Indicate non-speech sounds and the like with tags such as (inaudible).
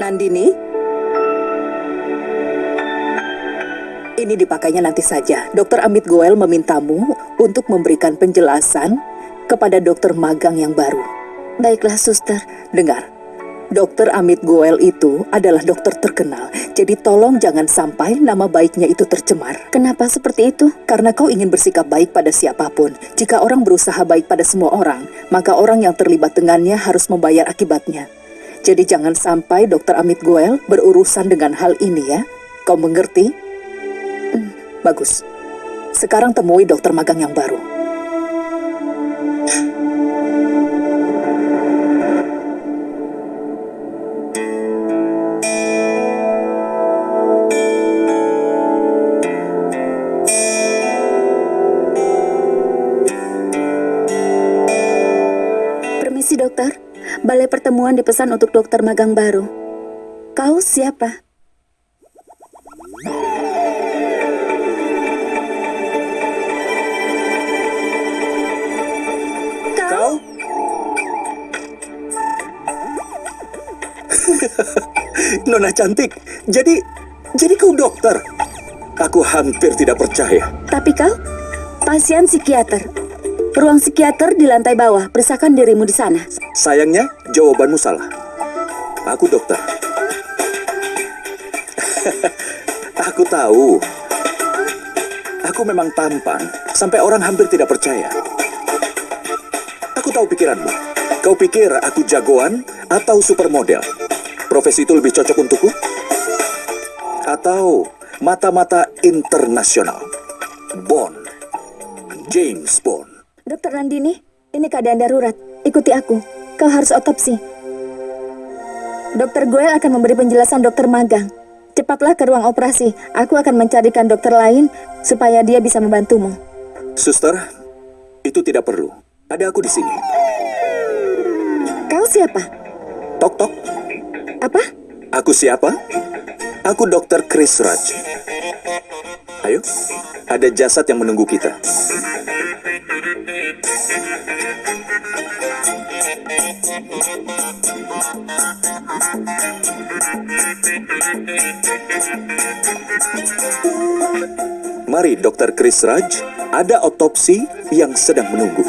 Nandini, ini dipakainya nanti saja. Dokter Amit Goel memintamu untuk memberikan penjelasan kepada dokter magang yang baru. Baiklah, suster. Dengar, Dokter Amit Goel itu adalah dokter terkenal, jadi tolong jangan sampai nama baiknya itu tercemar. Kenapa seperti itu? Karena kau ingin bersikap baik pada siapa pun. Jika orang berusaha baik pada semua orang, maka orang yang terlibat dengannya harus membayar akibatnya. Jadi jangan sampai Dokter Amit Goel berurusan dengan hal ini ya. Kau mengerti? Hmm, bagus. Sekarang temui dokter magang yang baru. Permisi, dokter. Balai pertemuan dipesan untuk dokter magang baru. Kau siapa? Kau? (laughs) Nona cantik, jadi jadi kau dokter? Aku hampir tidak percaya. Tapi kau? Pasien psikiater. Ruang psikiater di lantai bawah. Periksakan dirimu di sana. Sayangnya, jawabanmu salah. Aku dokter. (laughs) Aku tahu. Aku memang tampan, sampai orang hampir tidak percaya. Aku tahu pikiranmu. Kau pikir aku jagoan atau supermodel? Profesi itu lebih cocok untukku? Atau mata-mata internasional? Bond. James Bond. Dokter Nandini, ini keadaan darurat. Ikuti aku. Kau harus otopsi. Dokter Goel akan memberi penjelasan dokter magang. Cepatlah ke ruang operasi. Aku akan mencarikan dokter lain supaya dia bisa membantumu. Suster, itu tidak perlu. Ada aku di sini. Kau siapa? Tok tok. Apa? Aku siapa? Aku Dr. Chris Raj. Ayo, ada jasad yang menunggu kita. Mari, Dr. Chris Raj. Ada otopsi yang sedang menunggu.